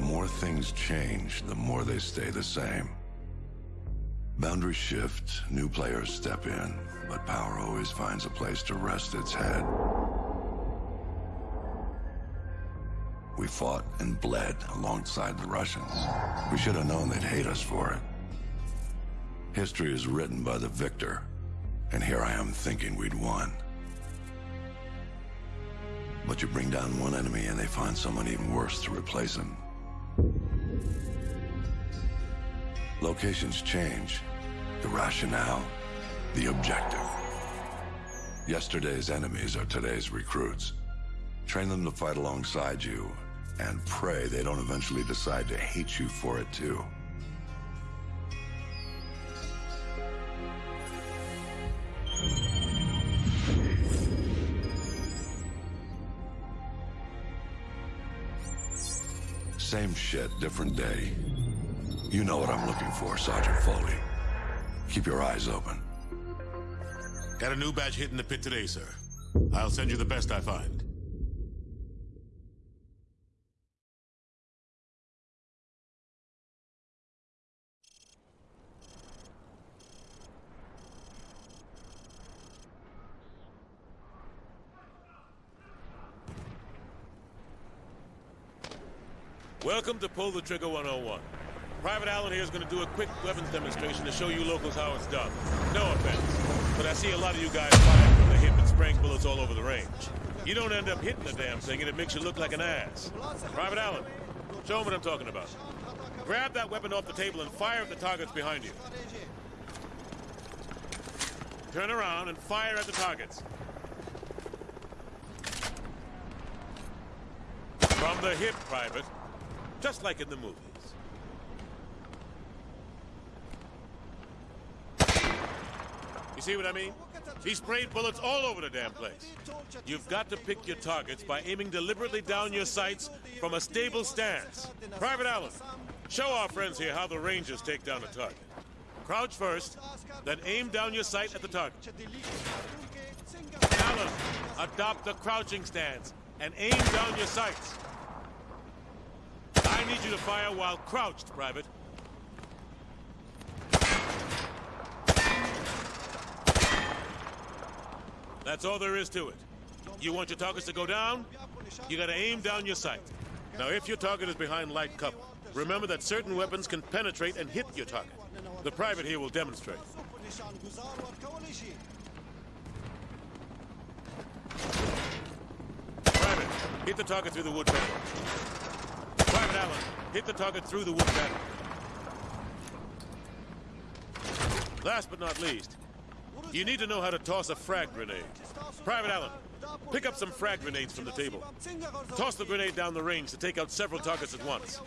more things change, the more they stay the same. Boundaries shift, new players step in, but power always finds a place to rest its head. We fought and bled alongside the Russians. We should have known they'd hate us for it. History is written by the victor, and here I am thinking we'd won. But you bring down one enemy and they find someone even worse to replace him. Locations change. The rationale, the objective. Yesterday's enemies are today's recruits. Train them to fight alongside you, and pray they don't eventually decide to hate you for it too. Same shit, different day. You know what I'm looking for, Sergeant Foley. Keep your eyes open. Got a new batch in the pit today, sir. I'll send you the best I find. Welcome to Pull the Trigger 101. Private Allen here is going to do a quick weapons demonstration to show you locals how it's done. No offense, but I see a lot of you guys firing from the hip and spraying bullets all over the range. You don't end up hitting the damn thing and it makes you look like an ass. Private Allen, show them what I'm talking about. Grab that weapon off the table and fire at the targets behind you. Turn around and fire at the targets. From the hip, Private. Just like in the movies. You see what I mean? He sprayed bullets all over the damn place. You've got to pick your targets by aiming deliberately down your sights from a stable stance. Private Allen, show our friends here how the Rangers take down a target. Crouch first, then aim down your sight at the target. Allen, adopt the crouching stance and aim down your sights. I need you to fire while crouched, Private. That's all there is to it. You want your targets to go down? You gotta aim down your sight. Now, if your target is behind light cover, remember that certain weapons can penetrate and hit your target. The private here will demonstrate. Private, hit the target through the wood panel. Private Allen, hit the target through the wood panel. Last but not least, you need to know how to toss a frag grenade. Private Allen, pick up some frag grenades from the table. Toss the grenade down the range to take out several targets at once.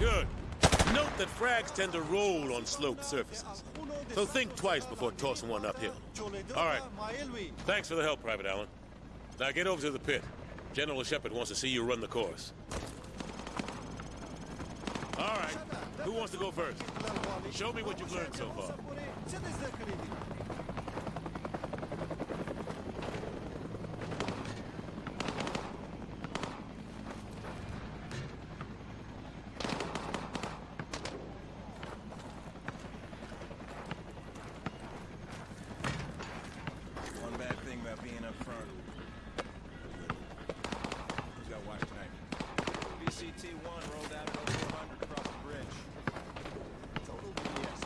Good. Note that frags tend to roll on sloped surfaces. So think twice before tossing one uphill. All right. Thanks for the help, Private Allen. Now get over to the pit. General Shepherd wants to see you run the course. All right. Who wants to go first? Show me what you've learned so far. One bad thing about being up front. Who's got watch tonight? BCT-1 rolled out at 0400 across the bridge. Total BS.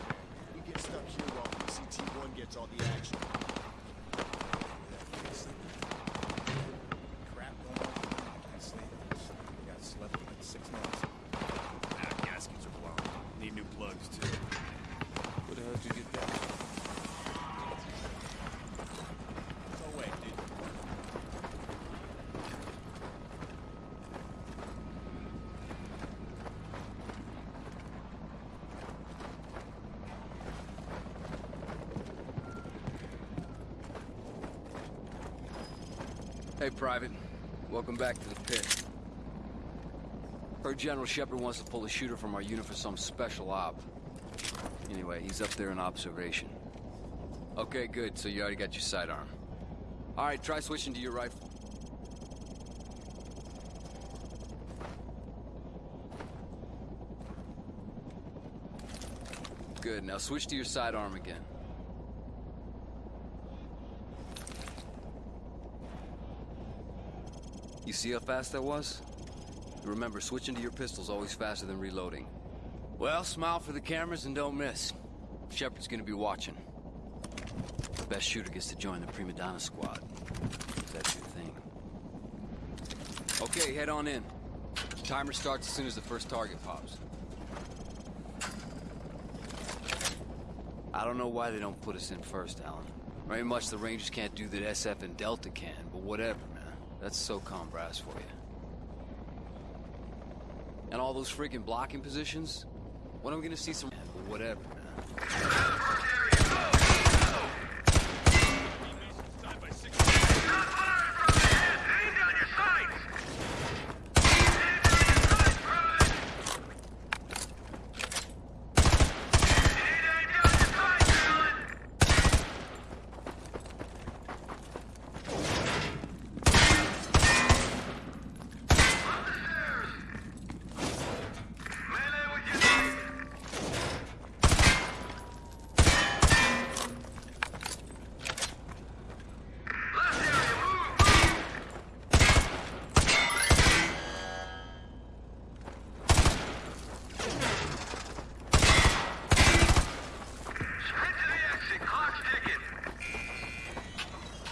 We get stuck here while BCT-1 gets all the action. Crap going on. Can't sleep. I got slept for like six months. Ah, gaskets are blown. Need new plugs, too. Where the hell did you get that? Go away, dude. Hey, Private. Welcome back to the pit. Heard General Shepherd wants to pull a shooter from our unit for some special op. Anyway, he's up there in observation. Okay, good. So you already got your sidearm. All right, try switching to your rifle. Good. Now switch to your sidearm again. See how fast that was? Remember, switching to your pistol's always faster than reloading. Well, smile for the cameras and don't miss. Shepherd's gonna be watching. The best shooter gets to join the Prima Donna squad. That's your thing. Okay, head on in. Timer starts as soon as the first target pops. I don't know why they don't put us in first, Allen. Very much the Rangers can't do that SF and Delta can, but whatever. That's SOCOM brass for you. And all those freaking blocking positions? When am I gonna see some... Whatever, man.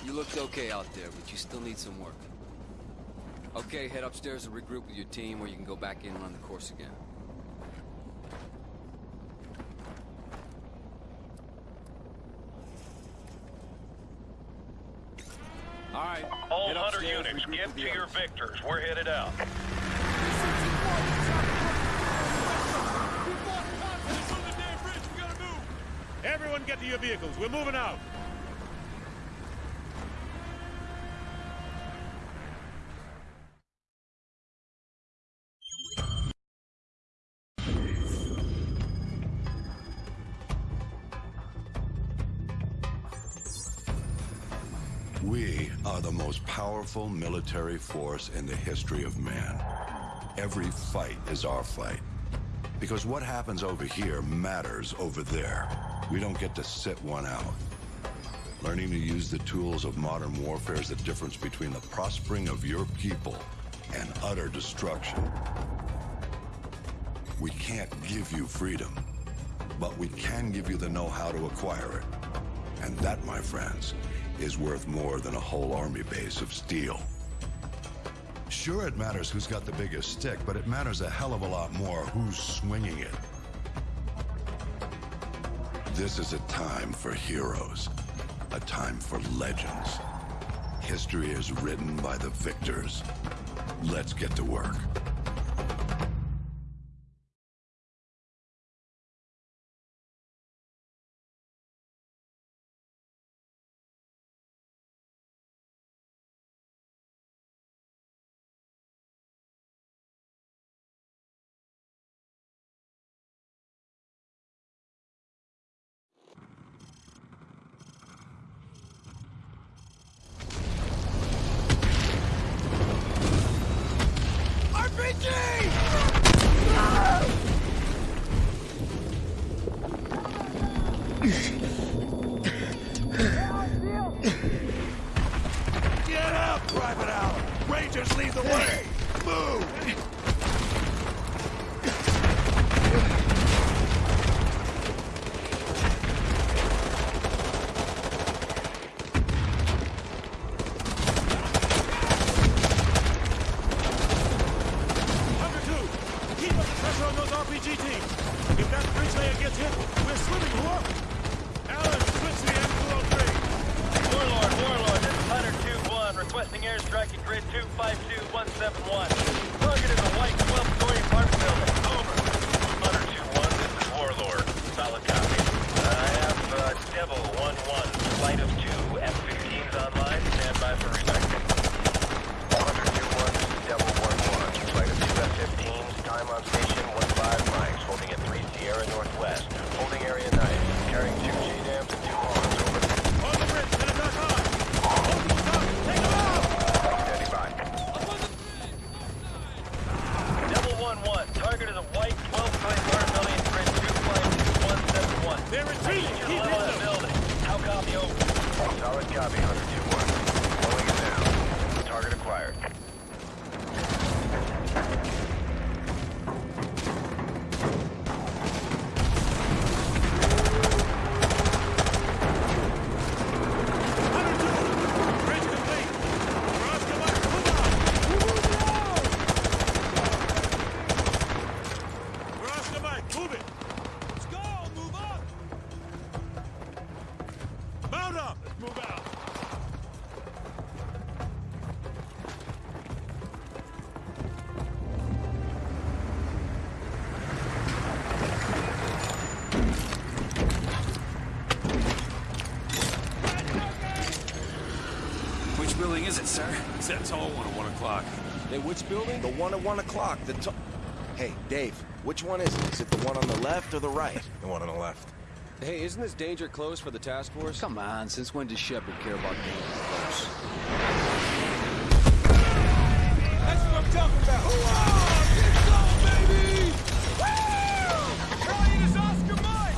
You looked okay out there, but you still need some work. Okay, head upstairs and regroup with your team, or you can go back in and run the course again. All right. All head Hunter upstairs, units, get to your others. victors. We're headed out. Everyone get to your vehicles. We're moving out. Powerful military force in the history of man. Every fight is our fight. Because what happens over here matters over there. We don't get to sit one out. Learning to use the tools of modern warfare is the difference between the prospering of your people and utter destruction. We can't give you freedom, but we can give you the know-how to acquire it. And that, my friends, is worth more than a whole army base of steel. Sure, it matters who's got the biggest stick, but it matters a hell of a lot more who's swinging it. This is a time for heroes, a time for legends. History is written by the victors. Let's get to work. RPG teams. If that bridge layer gets hit, we're swimming, whoa! Allen, switch to the M203. Warlord, Warlord, this is Hunter 2-1, requesting airstrike at grid 252171. Target is a white 12-story apartment building. Over. Hunter 2-1, this is Warlord. Solid copy. I have uh, Devil 1-1, flight of North. That tall one at 1 o'clock. Hey, which building? The one at 1 o'clock. The to- Hey, Dave, which one is it? Is it the one on the left or the right? The one on the left. Hey, isn't this danger close for the task force? Come on, since when does Shepherd care about being close? That's what I'm talking about!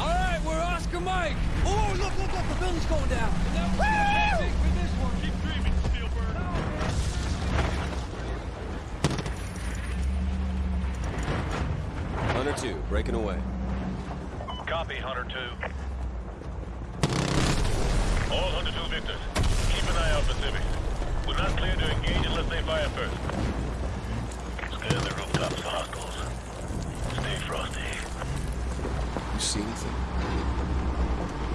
All right, we're Oscar Mike. Oh, look, look, look, the building's going down. Breaking away. Copy, Hunter 2. All Hunter 2 victors, keep an eye out for civvies. We're not clear to engage unless they fire first. Scan the rooftops for hostiles. Stay frosty. You see anything?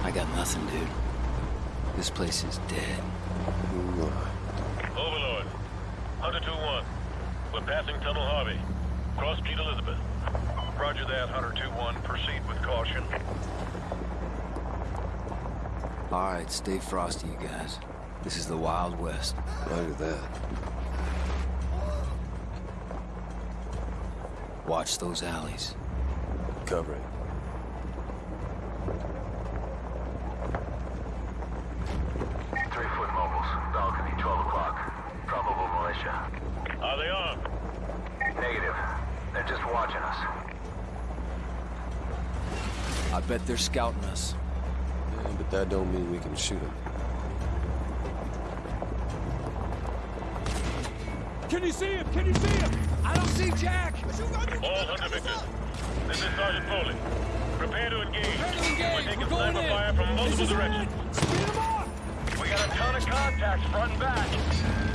I got nothing, dude. This place is dead. Overlord, Hunter 2-1. We're passing Tunnel Harvey. Cross Street Elizabeth. Roger that, Hunter 2-1. Proceed with caution. All right, stay frosty, you guys. This is the Wild West. Roger that. Watch those alleys. Covering. Scouting us. Yeah, but that don't mean we can shoot them. Can you see him? Can you see him? I don't see Jack. All Hunter victors. This is Sergeant Foley. Prepare to engage. Prepare to engage. We're taking We're going sniper in. fire from multiple directions. Red. Speed him up! We got a ton of contacts front and back.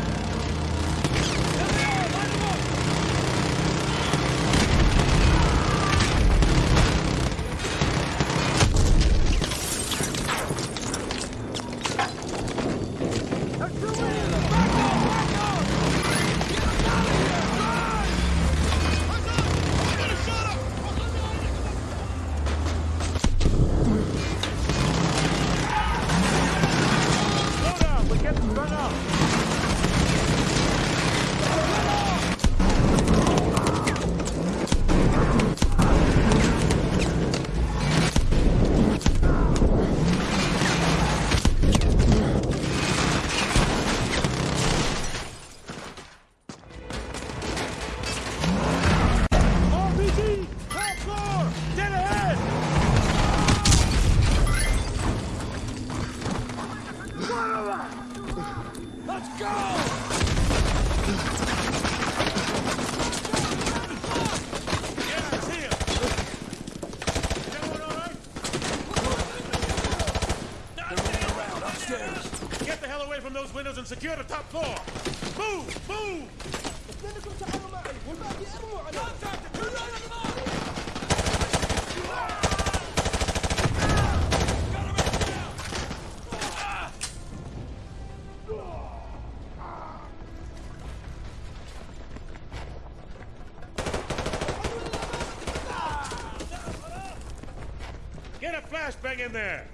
A in there!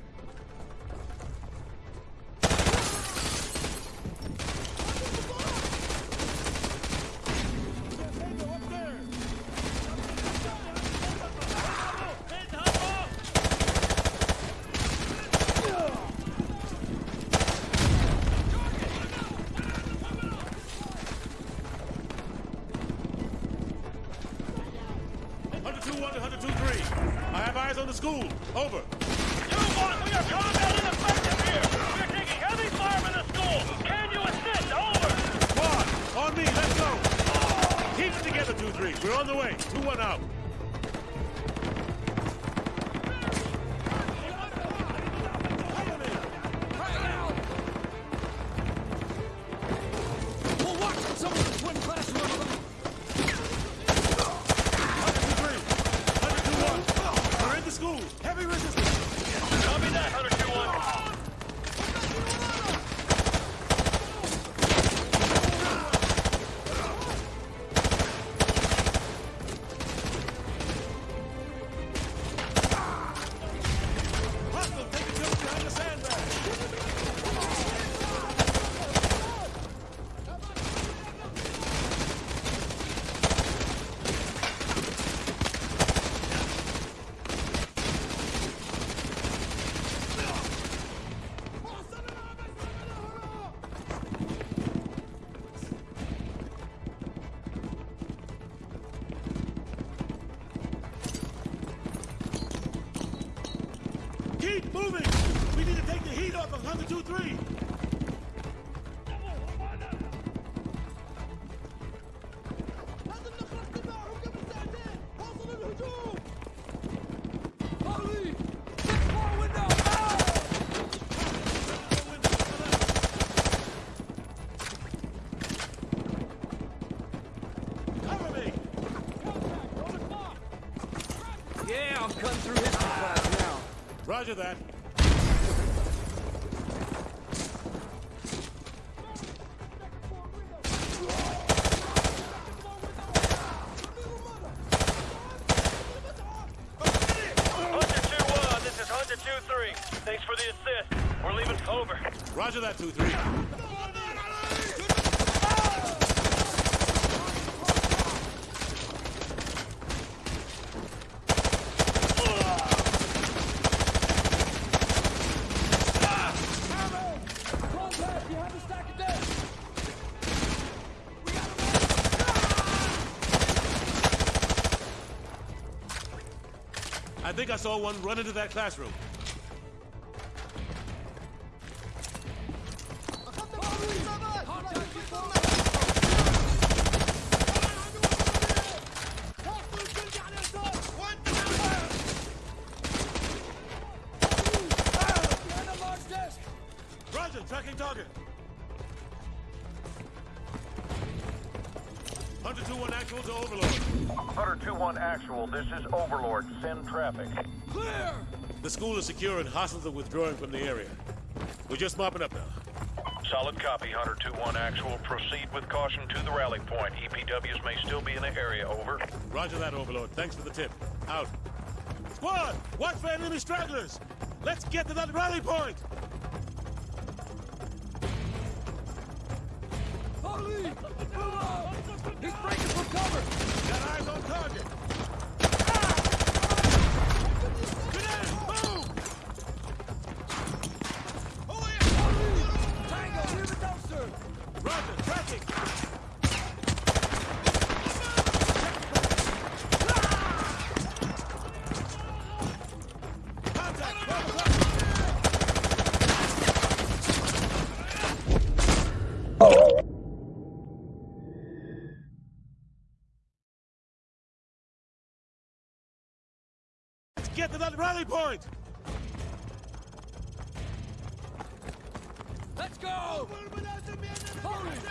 One two three. I have eyes on the school. Over. We're the on. Me, let's go. Keep Roger that. Hunter 2-1, this is Hunter 2-3. Thanks for the assist. We're leaving over. Roger that, 2-3. I saw one run into that classroom. Overlord. Hunter 2-1 actual, this is Overlord. Send traffic. Clear! The school is secure and hostiles are withdrawing from the area. We're just mopping up now. Solid copy, Hunter 2-1 actual. Proceed with caution to the rally point. EPWs may still be in the area, over. Roger that, Overlord. Thanks for the tip. Out. Squad, watch for enemy stragglers. Let's get to that rally point. He's breaking from cover! That rally point. Let's go! Holy!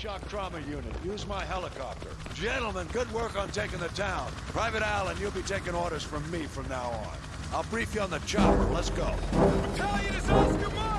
Shock trauma unit. Use my helicopter. Gentlemen, good work on taking the town. Private Allen, you'll be taking orders from me from now on. I'll brief you on the chopper. Let's go. battalion is Oscar